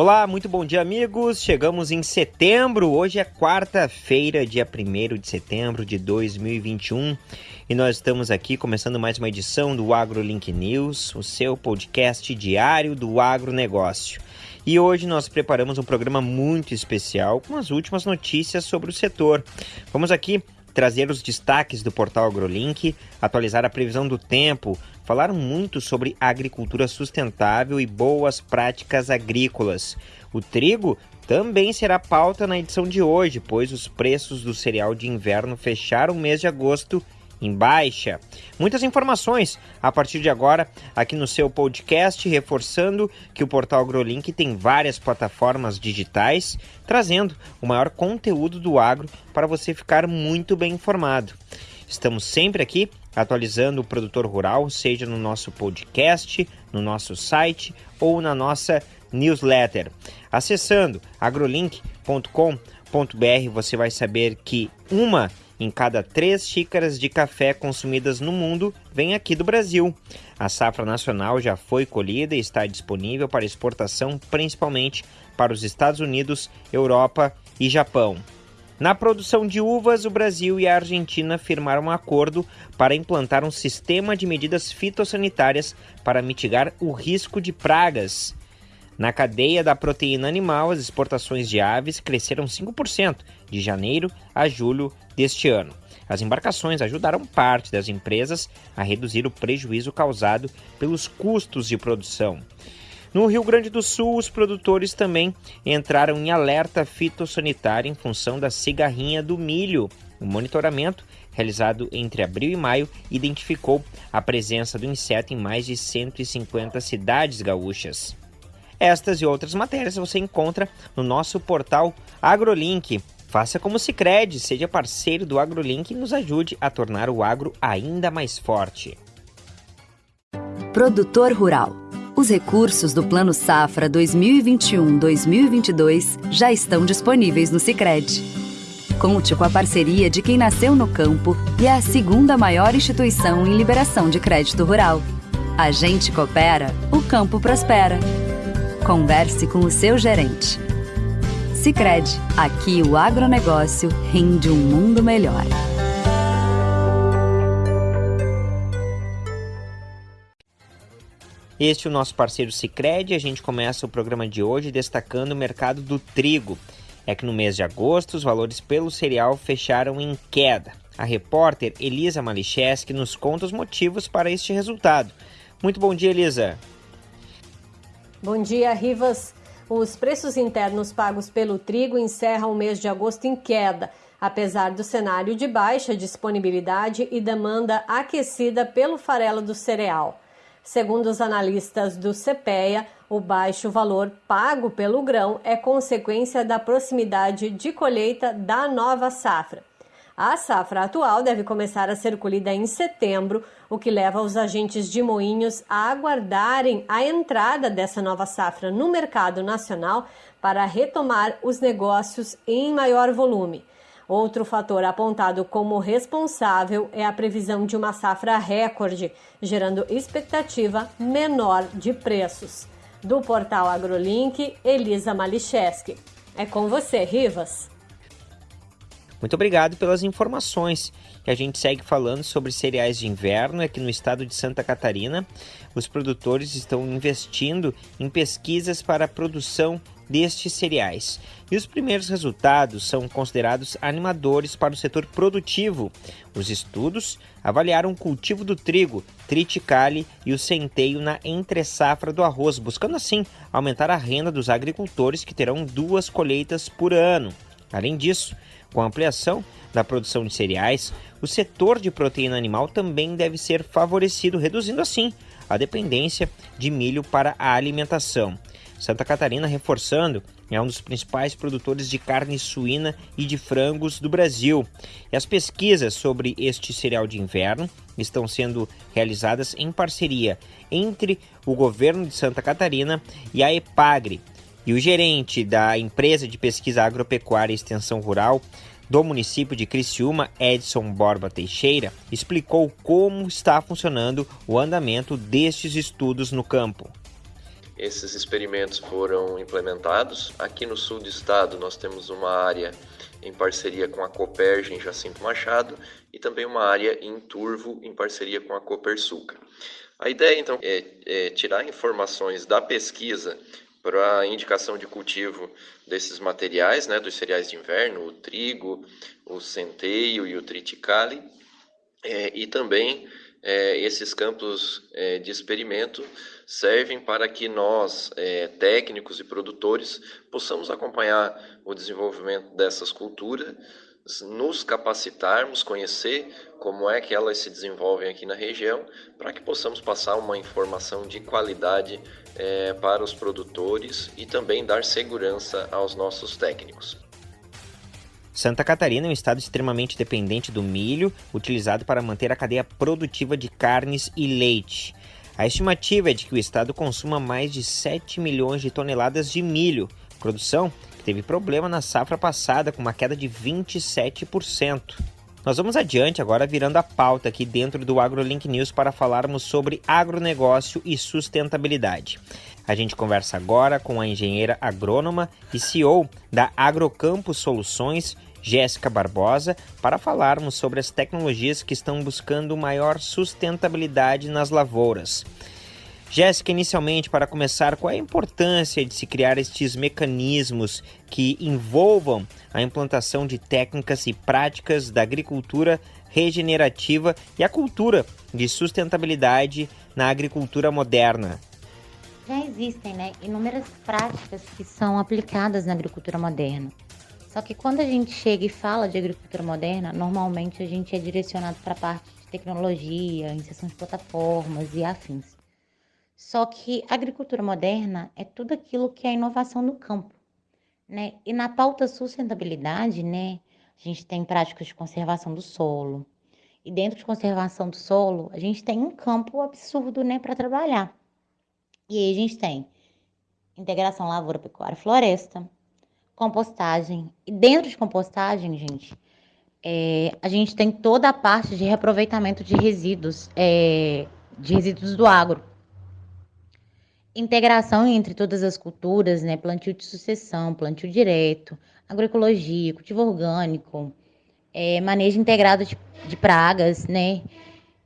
Olá, muito bom dia, amigos. Chegamos em setembro. Hoje é quarta-feira, dia 1 de setembro de 2021. E nós estamos aqui começando mais uma edição do AgroLink News, o seu podcast diário do agronegócio. E hoje nós preparamos um programa muito especial com as últimas notícias sobre o setor. Vamos aqui trazer os destaques do portal AgroLink, atualizar a previsão do tempo, falar muito sobre agricultura sustentável e boas práticas agrícolas. O trigo também será pauta na edição de hoje, pois os preços do cereal de inverno fecharam o mês de agosto em baixa. Muitas informações a partir de agora aqui no seu podcast, reforçando que o portal AgroLink tem várias plataformas digitais, trazendo o maior conteúdo do agro para você ficar muito bem informado. Estamos sempre aqui atualizando o produtor rural, seja no nosso podcast, no nosso site ou na nossa newsletter. Acessando agrolink.com.br, você vai saber que uma em cada três xícaras de café consumidas no mundo vem aqui do Brasil. A safra nacional já foi colhida e está disponível para exportação, principalmente para os Estados Unidos, Europa e Japão. Na produção de uvas, o Brasil e a Argentina firmaram um acordo para implantar um sistema de medidas fitossanitárias para mitigar o risco de pragas. Na cadeia da proteína animal, as exportações de aves cresceram 5% de janeiro a julho deste ano. As embarcações ajudaram parte das empresas a reduzir o prejuízo causado pelos custos de produção. No Rio Grande do Sul, os produtores também entraram em alerta fitossanitário em função da cigarrinha do milho. O monitoramento, realizado entre abril e maio, identificou a presença do inseto em mais de 150 cidades gaúchas. Estas e outras matérias você encontra no nosso portal AgroLink. Faça como se crede, seja parceiro do AgroLink e nos ajude a tornar o agro ainda mais forte. Produtor Rural os recursos do Plano Safra 2021-2022 já estão disponíveis no Sicredi. Conte com a parceria de quem nasceu no campo e é a segunda maior instituição em liberação de crédito rural. A gente coopera, o campo prospera. Converse com o seu gerente. Sicredi, aqui o agronegócio rende um mundo melhor. Este é o nosso parceiro Sicredi. A gente começa o programa de hoje destacando o mercado do trigo. É que no mês de agosto os valores pelo cereal fecharam em queda. A repórter Elisa Malicheski nos conta os motivos para este resultado. Muito bom dia, Elisa. Bom dia, Rivas. Os preços internos pagos pelo trigo encerram o mês de agosto em queda, apesar do cenário de baixa disponibilidade e demanda aquecida pelo farelo do cereal. Segundo os analistas do CPEA, o baixo valor pago pelo grão é consequência da proximidade de colheita da nova safra. A safra atual deve começar a ser colhida em setembro, o que leva os agentes de moinhos a aguardarem a entrada dessa nova safra no mercado nacional para retomar os negócios em maior volume. Outro fator apontado como responsável é a previsão de uma safra recorde, gerando expectativa menor de preços. Do portal AgroLink, Elisa Malicheski. É com você, Rivas. Muito obrigado pelas informações. Que a gente segue falando sobre cereais de inverno aqui no estado de Santa Catarina. Os produtores estão investindo em pesquisas para a produção destes cereais. E os primeiros resultados são considerados animadores para o setor produtivo. Os estudos avaliaram o cultivo do trigo, triticale e o centeio na entre-safra do arroz, buscando assim aumentar a renda dos agricultores que terão duas colheitas por ano. Além disso, com a ampliação da produção de cereais, o setor de proteína animal também deve ser favorecido, reduzindo assim a dependência de milho para a alimentação. Santa Catarina, reforçando, é um dos principais produtores de carne suína e de frangos do Brasil. E as pesquisas sobre este cereal de inverno estão sendo realizadas em parceria entre o governo de Santa Catarina e a EPAGRE. E o gerente da empresa de pesquisa agropecuária e extensão rural do município de Criciúma, Edson Borba Teixeira, explicou como está funcionando o andamento destes estudos no campo. esses experimentos foram implementados. Aqui no sul do estado nós temos uma área em parceria com a Coperge em Jacinto Machado e também uma área em Turvo em parceria com a Copersuca. A ideia então é, é tirar informações da pesquisa para a indicação de cultivo desses materiais, né, dos cereais de inverno, o trigo, o centeio e o triticale, é, e também é, esses campos é, de experimento servem para que nós, é, técnicos e produtores, possamos acompanhar o desenvolvimento dessas culturas, nos capacitarmos, conhecer como é que elas se desenvolvem aqui na região, para que possamos passar uma informação de qualidade é, para os produtores e também dar segurança aos nossos técnicos. Santa Catarina é um estado extremamente dependente do milho, utilizado para manter a cadeia produtiva de carnes e leite. A estimativa é de que o estado consuma mais de 7 milhões de toneladas de milho, produção que teve problema na safra passada com uma queda de 27%. Nós vamos adiante agora virando a pauta aqui dentro do AgroLink News para falarmos sobre agronegócio e sustentabilidade. A gente conversa agora com a engenheira agrônoma e CEO da Agrocampo Soluções, Jéssica Barbosa, para falarmos sobre as tecnologias que estão buscando maior sustentabilidade nas lavouras. Jéssica, inicialmente, para começar, qual é a importância de se criar estes mecanismos que envolvam a implantação de técnicas e práticas da agricultura regenerativa e a cultura de sustentabilidade na agricultura moderna? Já existem né, inúmeras práticas que são aplicadas na agricultura moderna. Só que quando a gente chega e fala de agricultura moderna, normalmente a gente é direcionado para a parte de tecnologia, inserção de plataformas e afins. Só que agricultura moderna é tudo aquilo que é inovação no campo, né? E na pauta sustentabilidade, né, a gente tem práticas de conservação do solo. E dentro de conservação do solo, a gente tem um campo absurdo, né, para trabalhar. E aí a gente tem integração lavoura, pecuária, floresta, compostagem. E dentro de compostagem, gente, é, a gente tem toda a parte de reaproveitamento de resíduos, é, de resíduos do agro. Integração entre todas as culturas, né? Plantio de sucessão, plantio direto, agroecologia, cultivo orgânico, é, manejo integrado de, de pragas, né?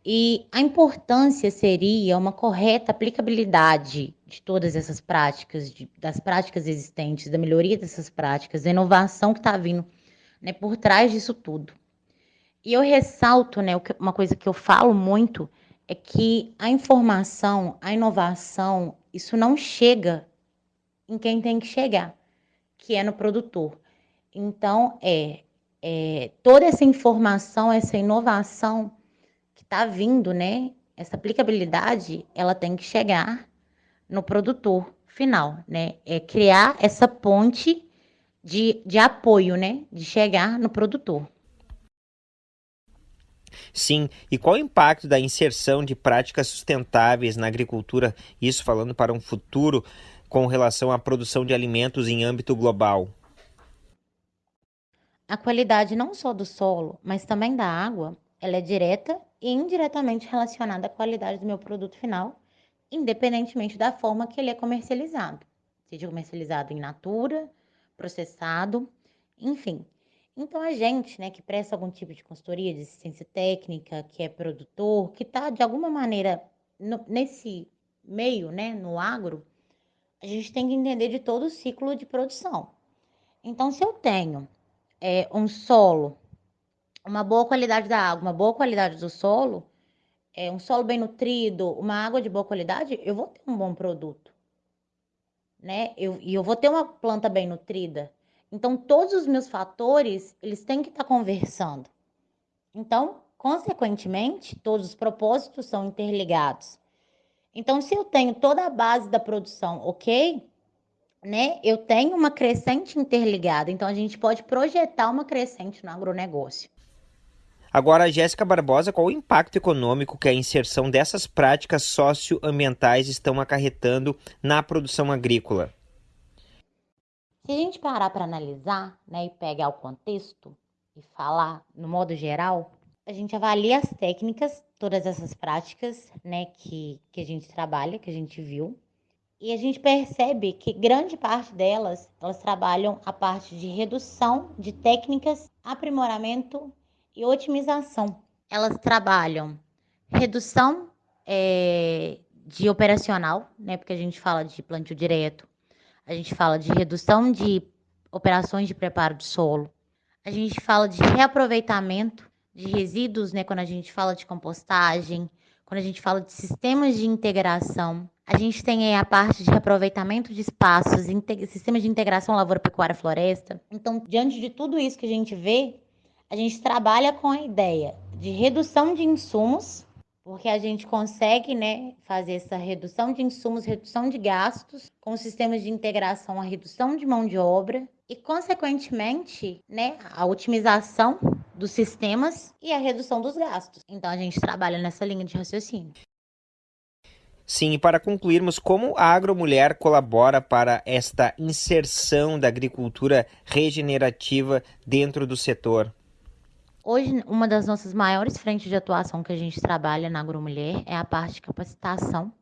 E a importância seria uma correta aplicabilidade de todas essas práticas, de, das práticas existentes, da melhoria dessas práticas, da inovação que está vindo né, por trás disso tudo. E eu ressalto, né, uma coisa que eu falo muito é que a informação, a inovação, isso não chega em quem tem que chegar, que é no produtor. Então, é, é toda essa informação, essa inovação que está vindo, né? Essa aplicabilidade, ela tem que chegar no produtor final, né? É criar essa ponte de, de apoio, né? De chegar no produtor. Sim, e qual o impacto da inserção de práticas sustentáveis na agricultura, isso falando para um futuro com relação à produção de alimentos em âmbito global? A qualidade não só do solo, mas também da água, ela é direta e indiretamente relacionada à qualidade do meu produto final independentemente da forma que ele é comercializado, seja comercializado em natura, processado, enfim. Então a gente, né, que presta algum tipo de consultoria de assistência técnica, que é produtor, que está de alguma maneira no, nesse meio, né, no agro, a gente tem que entender de todo o ciclo de produção. Então, se eu tenho é, um solo, uma boa qualidade da água, uma boa qualidade do solo, é, um solo bem nutrido, uma água de boa qualidade, eu vou ter um bom produto. Né? Eu, e eu vou ter uma planta bem nutrida. Então, todos os meus fatores, eles têm que estar tá conversando. Então, consequentemente, todos os propósitos são interligados. Então, se eu tenho toda a base da produção ok, né, eu tenho uma crescente interligada. Então, a gente pode projetar uma crescente no agronegócio. Agora, Jéssica Barbosa, qual o impacto econômico que a inserção dessas práticas socioambientais estão acarretando na produção agrícola? Se a gente parar para analisar né, e pegar o contexto e falar no modo geral, a gente avalia as técnicas, todas essas práticas né, que, que a gente trabalha, que a gente viu, E a gente percebe que grande parte delas, elas trabalham a parte de redução de técnicas, aprimoramento e otimização. Elas trabalham redução é, de operacional, né? Porque a gente fala de plantio direto, a gente fala de redução de operações de preparo de solo, a gente fala de reaproveitamento de resíduos, né? Quando a gente fala de compostagem, quando a gente fala de sistemas de integração. A gente tem aí a parte de reaproveitamento de espaços, sistemas de integração lavoura, pecuária, floresta. Então, diante de tudo isso que a gente vê, a gente trabalha com a ideia de redução de insumos porque a gente consegue né, fazer essa redução de insumos, redução de gastos, com sistemas de integração, a redução de mão de obra e, consequentemente, né, a otimização dos sistemas e a redução dos gastos. Então, a gente trabalha nessa linha de raciocínio. Sim, e para concluirmos, como a Agromulher colabora para esta inserção da agricultura regenerativa dentro do setor? Hoje, uma das nossas maiores frentes de atuação que a gente trabalha na Agromulher é a parte de capacitação,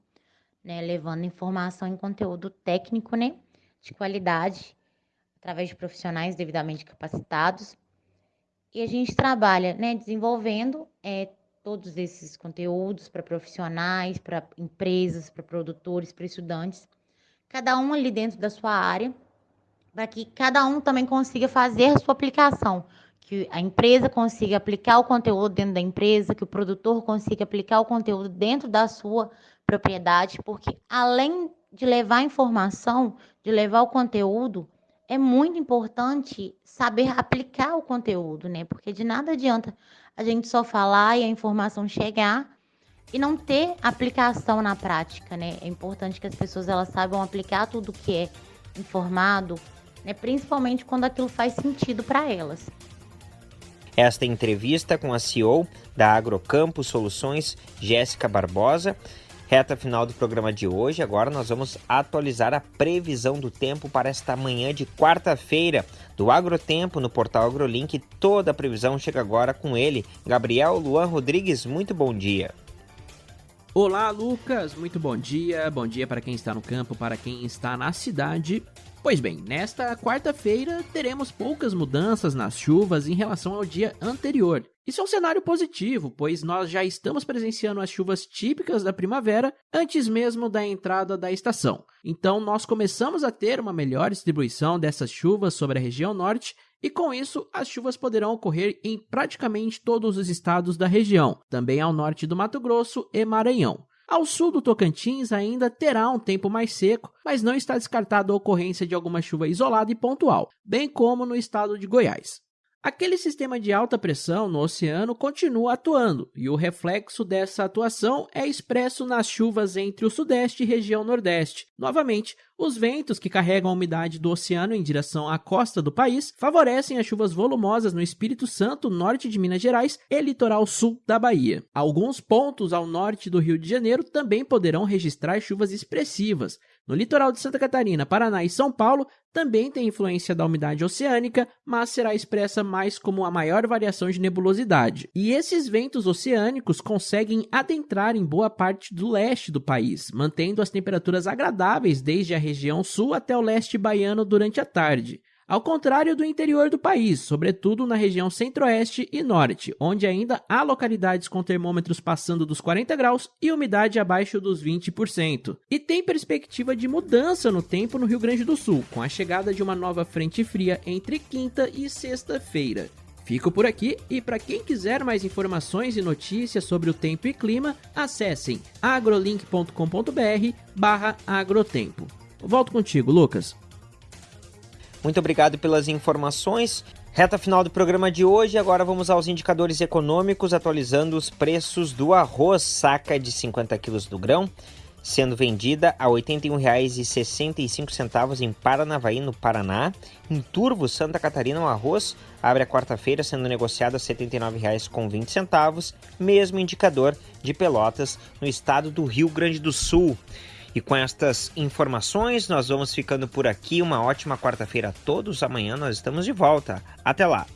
né, levando informação em conteúdo técnico, né, de qualidade, através de profissionais devidamente capacitados. E a gente trabalha, né, desenvolvendo é, todos esses conteúdos para profissionais, para empresas, para produtores, para estudantes, cada um ali dentro da sua área, para que cada um também consiga fazer a sua aplicação que a empresa consiga aplicar o conteúdo dentro da empresa, que o produtor consiga aplicar o conteúdo dentro da sua propriedade, porque além de levar informação, de levar o conteúdo, é muito importante saber aplicar o conteúdo, né? Porque de nada adianta a gente só falar e a informação chegar e não ter aplicação na prática, né? É importante que as pessoas elas saibam aplicar tudo que é informado, né? Principalmente quando aquilo faz sentido para elas. Esta entrevista com a CEO da Agrocampo Soluções, Jéssica Barbosa. Reta final do programa de hoje. Agora nós vamos atualizar a previsão do tempo para esta manhã de quarta-feira do Agrotempo no portal AgroLink. Toda a previsão chega agora com ele, Gabriel Luan Rodrigues. Muito bom dia. Olá, Lucas. Muito bom dia. Bom dia para quem está no campo, para quem está na cidade. Pois bem, nesta quarta-feira teremos poucas mudanças nas chuvas em relação ao dia anterior. Isso é um cenário positivo, pois nós já estamos presenciando as chuvas típicas da primavera antes mesmo da entrada da estação. Então, nós começamos a ter uma melhor distribuição dessas chuvas sobre a região norte e com isso as chuvas poderão ocorrer em praticamente todos os estados da região, também ao norte do Mato Grosso e Maranhão. Ao sul do Tocantins ainda terá um tempo mais seco, mas não está descartada a ocorrência de alguma chuva isolada e pontual, bem como no estado de Goiás. Aquele sistema de alta pressão no oceano continua atuando, e o reflexo dessa atuação é expresso nas chuvas entre o sudeste e região nordeste. Novamente, os ventos que carregam a umidade do oceano em direção à costa do país favorecem as chuvas volumosas no Espírito Santo, norte de Minas Gerais e litoral sul da Bahia. Alguns pontos ao norte do Rio de Janeiro também poderão registrar chuvas expressivas, no litoral de Santa Catarina, Paraná e São Paulo também tem influência da umidade oceânica, mas será expressa mais como a maior variação de nebulosidade. E esses ventos oceânicos conseguem adentrar em boa parte do leste do país, mantendo as temperaturas agradáveis desde a região sul até o leste baiano durante a tarde. Ao contrário do interior do país, sobretudo na região centro-oeste e norte, onde ainda há localidades com termômetros passando dos 40 graus e umidade abaixo dos 20%. E tem perspectiva de mudança no tempo no Rio Grande do Sul, com a chegada de uma nova frente fria entre quinta e sexta-feira. Fico por aqui e para quem quiser mais informações e notícias sobre o tempo e clima, acessem agrolink.com.br/agrotempo. Volto contigo, Lucas. Muito obrigado pelas informações. Reta final do programa de hoje, agora vamos aos indicadores econômicos, atualizando os preços do arroz saca de 50 quilos do grão, sendo vendida a R$ 81,65 em Paranavaí, no Paraná. Em Turvo, Santa Catarina, o arroz abre a quarta-feira sendo negociado a R$ 79,20, mesmo indicador de Pelotas, no estado do Rio Grande do Sul. E com estas informações, nós vamos ficando por aqui. Uma ótima quarta-feira a todos. Amanhã nós estamos de volta. Até lá!